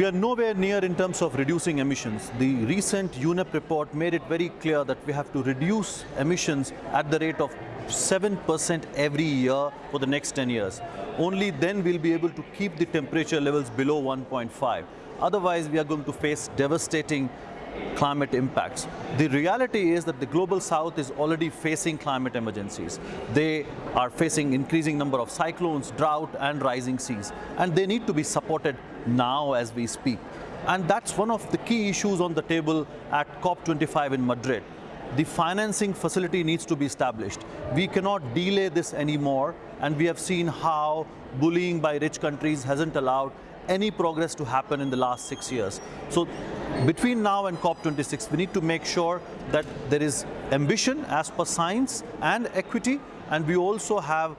We are nowhere near in terms of reducing emissions. The recent UNEP report made it very clear that we have to reduce emissions at the rate of 7% every year for the next 10 years. Only then we'll be able to keep the temperature levels below 1.5. Otherwise, we are going to face devastating climate impacts. The reality is that the global south is already facing climate emergencies. They are facing increasing number of cyclones, drought and rising seas and they need to be supported now as we speak. And that's one of the key issues on the table at COP25 in Madrid. The financing facility needs to be established. We cannot delay this anymore and we have seen how bullying by rich countries hasn't allowed any progress to happen in the last six years. So between now and COP26, we need to make sure that there is ambition as per science and equity, and we also have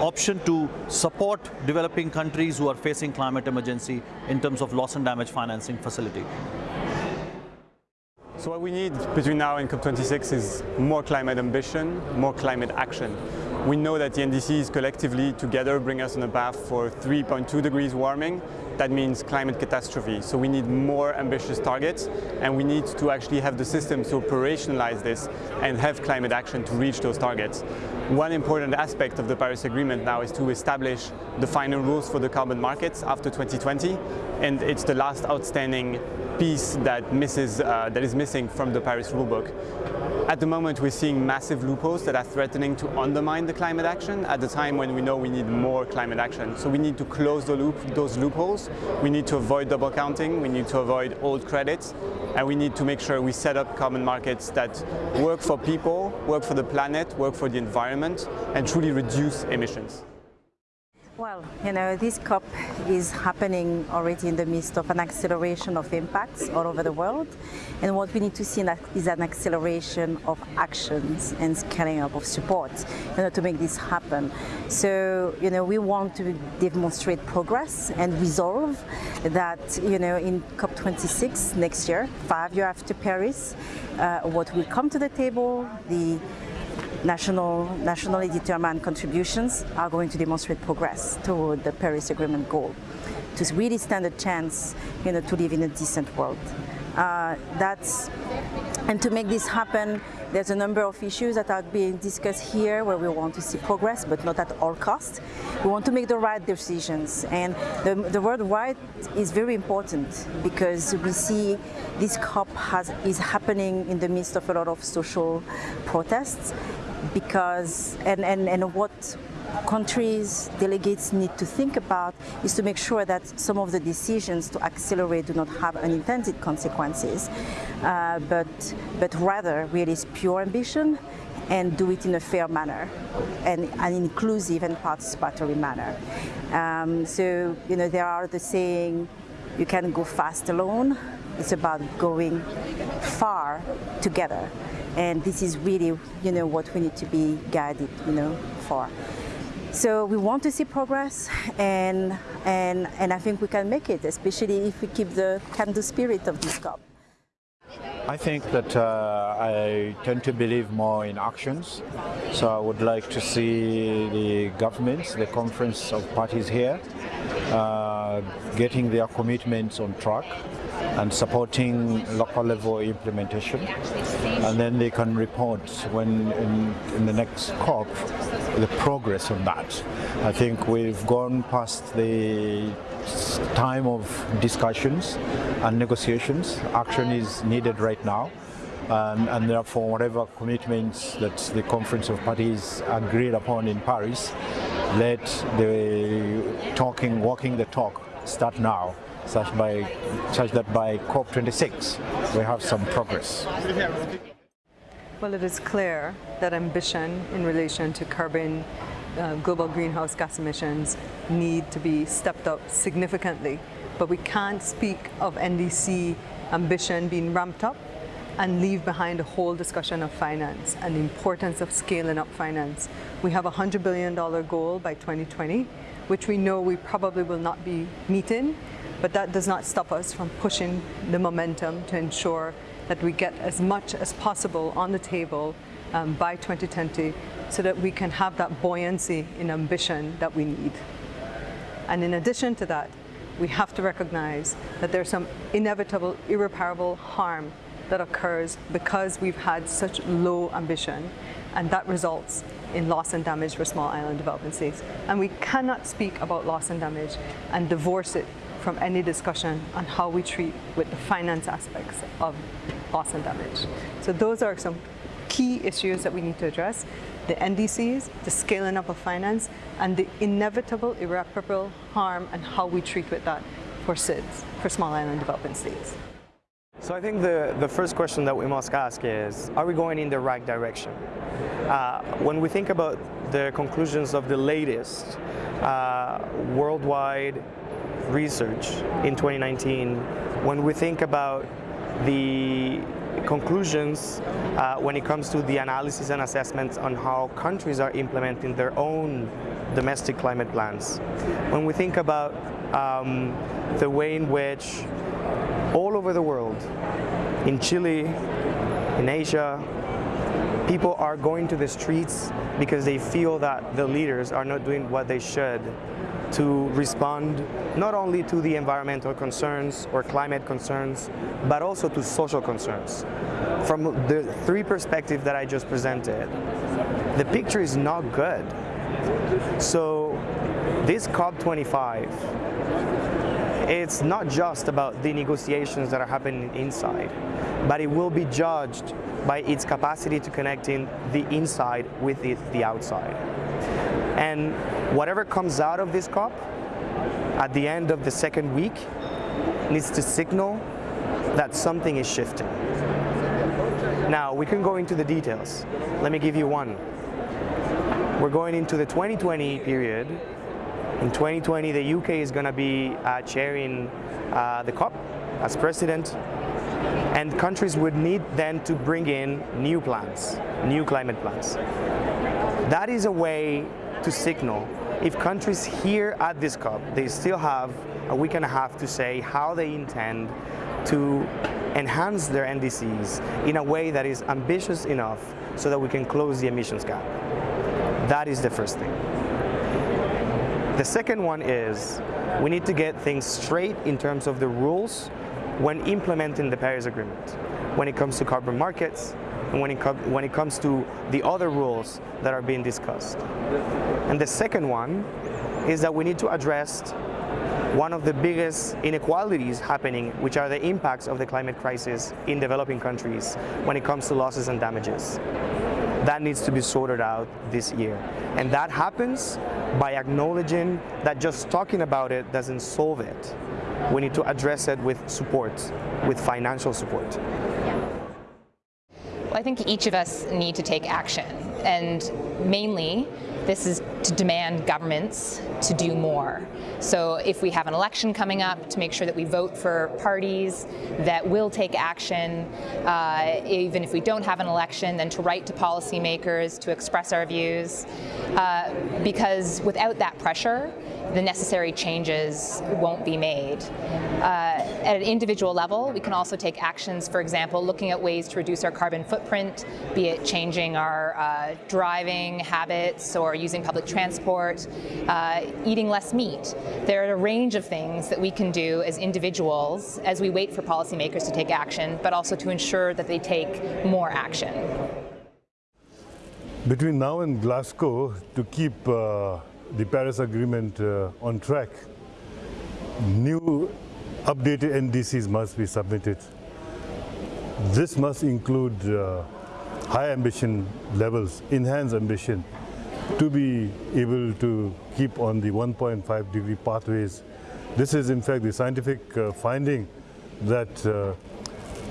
option to support developing countries who are facing climate emergency in terms of loss and damage financing facility. So what we need between now and COP26 is more climate ambition, more climate action. We know that the NDCs collectively together bring us on a path for 3.2 degrees warming. That means climate catastrophe. So we need more ambitious targets and we need to actually have the systems to operationalize this and have climate action to reach those targets. One important aspect of the Paris Agreement now is to establish the final rules for the carbon markets after 2020 and it's the last outstanding piece that, misses, uh, that is missing from the Paris rulebook. At the moment we're seeing massive loopholes that are threatening to undermine the climate action at the time when we know we need more climate action. So we need to close the loop, those loopholes, we need to avoid double counting, we need to avoid old credits, and we need to make sure we set up carbon markets that work for people, work for the planet, work for the environment, and truly reduce emissions. Well, you know, this COP is happening already in the midst of an acceleration of impacts all over the world. And what we need to see is an acceleration of actions and scaling up of support you know, to make this happen. So, you know, we want to demonstrate progress and resolve that, you know, in COP26 next year, five years after Paris, uh, what will come to the table, the national, nationally determined contributions are going to demonstrate progress toward the Paris Agreement goal to really stand a chance you know, to live in a decent world. Uh, that's, and to make this happen, there's a number of issues that are being discussed here where we want to see progress, but not at all costs. We want to make the right decisions. And the, the word right is very important because we see this COP has, is happening in the midst of a lot of social protests because, and, and, and what countries, delegates need to think about is to make sure that some of the decisions to accelerate do not have unintended consequences, uh, but, but rather really pure ambition and do it in a fair manner and an inclusive and participatory manner. Um, so, you know, there are the saying, you can go fast alone, it's about going far together. And this is really, you know, what we need to be guided, you know, for. So we want to see progress and, and, and I think we can make it, especially if we keep the can-do spirit of this COP. I think that uh, I tend to believe more in actions. So I would like to see the governments, the conference of parties here, uh, getting their commitments on track and supporting local level implementation. And then they can report when in, in the next COP the progress on that. I think we've gone past the time of discussions and negotiations. Action is needed right now. And, and, therefore whatever commitments that the Conference of Parties agreed upon in Paris, let the talking, walking the talk start now, such, by, such that by COP26 we have some progress. Well, it is clear that ambition in relation to carbon uh, global greenhouse gas emissions need to be stepped up significantly. But we can't speak of NDC ambition being ramped up and leave behind a whole discussion of finance and the importance of scaling up finance. We have a $100 billion goal by 2020, which we know we probably will not be meeting, but that does not stop us from pushing the momentum to ensure that we get as much as possible on the table um, by 2020 so that we can have that buoyancy in ambition that we need. And in addition to that, we have to recognize that there's some inevitable, irreparable harm that occurs because we've had such low ambition and that results in loss and damage for small island developing states. And we cannot speak about loss and damage and divorce it from any discussion on how we treat with the finance aspects of loss and damage. So those are some key issues that we need to address. The NDCs, the scaling up of finance, and the inevitable irreparable harm and how we treat with that for SIDS, for small island developing states. So I think the, the first question that we must ask is, are we going in the right direction? Uh, when we think about the conclusions of the latest uh, worldwide research in 2019, when we think about the conclusions uh, when it comes to the analysis and assessments on how countries are implementing their own domestic climate plans. When we think about um, the way in which all over the world, in Chile, in Asia, people are going to the streets because they feel that the leaders are not doing what they should to respond not only to the environmental concerns or climate concerns, but also to social concerns. From the three perspectives that I just presented, the picture is not good. So this COP25, it's not just about the negotiations that are happening inside, but it will be judged by its capacity to connect in the inside with the, the outside. And whatever comes out of this COP at the end of the second week needs to signal that something is shifting. Now, we can go into the details. Let me give you one. We're going into the 2020 period. In 2020, the UK is going to be uh, chairing uh, the COP as president, and countries would need then to bring in new plans, new climate plans. That is a way to signal if countries here at this COP, they still have a week and a half to say how they intend to enhance their NDCs in a way that is ambitious enough so that we can close the emissions gap. That is the first thing. The second one is we need to get things straight in terms of the rules when implementing the Paris Agreement, when it comes to carbon markets, and when it, when it comes to the other rules that are being discussed. And the second one is that we need to address one of the biggest inequalities happening, which are the impacts of the climate crisis in developing countries when it comes to losses and damages. That needs to be sorted out this year. And that happens by acknowledging that just talking about it doesn't solve it. We need to address it with support, with financial support. Well, I think each of us need to take action, and mainly this is to demand governments to do more. So if we have an election coming up, to make sure that we vote for parties that will take action. Uh, even if we don't have an election, then to write to policymakers to express our views. Uh, because without that pressure, the necessary changes won't be made. Uh, at an individual level, we can also take actions, for example, looking at ways to reduce our carbon footprint, be it changing our uh, driving habits or using public transport, uh, eating less meat. There are a range of things that we can do as individuals as we wait for policymakers to take action, but also to ensure that they take more action. Between now and Glasgow, to keep uh, the Paris Agreement uh, on track, new updated NDCs must be submitted. This must include uh, high ambition levels, enhanced ambition, to be able to keep on the 1.5 degree pathways. This is in fact the scientific uh, finding that uh,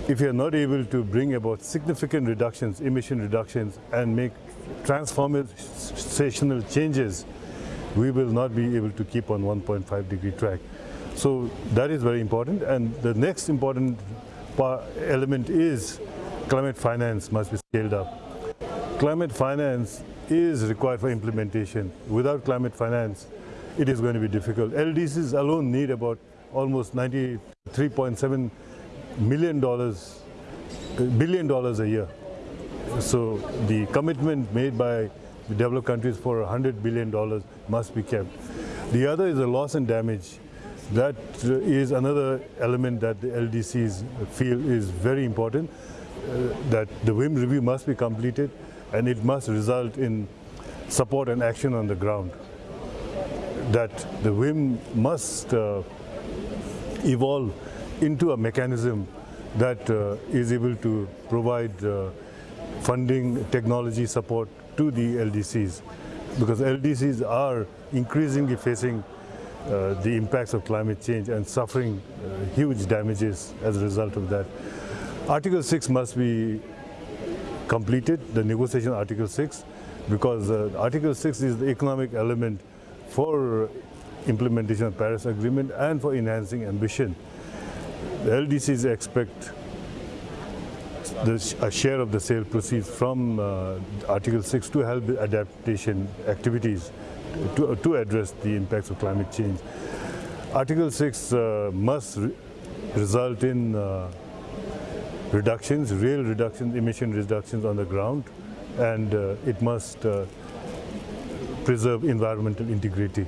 if you are not able to bring about significant reductions, emission reductions and make transformational changes, we will not be able to keep on 1.5 degree track. So that is very important. And the next important element is climate finance must be scaled up. Climate finance is required for implementation. Without climate finance, it is going to be difficult. LDCs alone need about almost 93.7 million dollars, uh, billion dollars a year. So the commitment made by developed countries for $100 billion must be kept. The other is the loss and damage. That uh, another element that the LDCs feel is very important, uh, that the WIM review must be completed and it must result in support and action on the ground. That the WIM must uh, evolve into a mechanism that uh, is able to provide uh, funding, technology support to the LDCs because LDCs are increasingly facing uh, the impacts of climate change and suffering uh, huge damages as a result of that. Article 6 must be completed, the negotiation Article 6, because uh, Article 6 is the economic element for implementation of Paris Agreement and for enhancing ambition. The LDCs expect the, a share of the sale proceeds from uh, Article 6 to help adaptation activities to, to address the impacts of climate change. Article 6 uh, must re result in uh, reductions, real reductions, emission reductions on the ground, and uh, it must uh, preserve environmental integrity.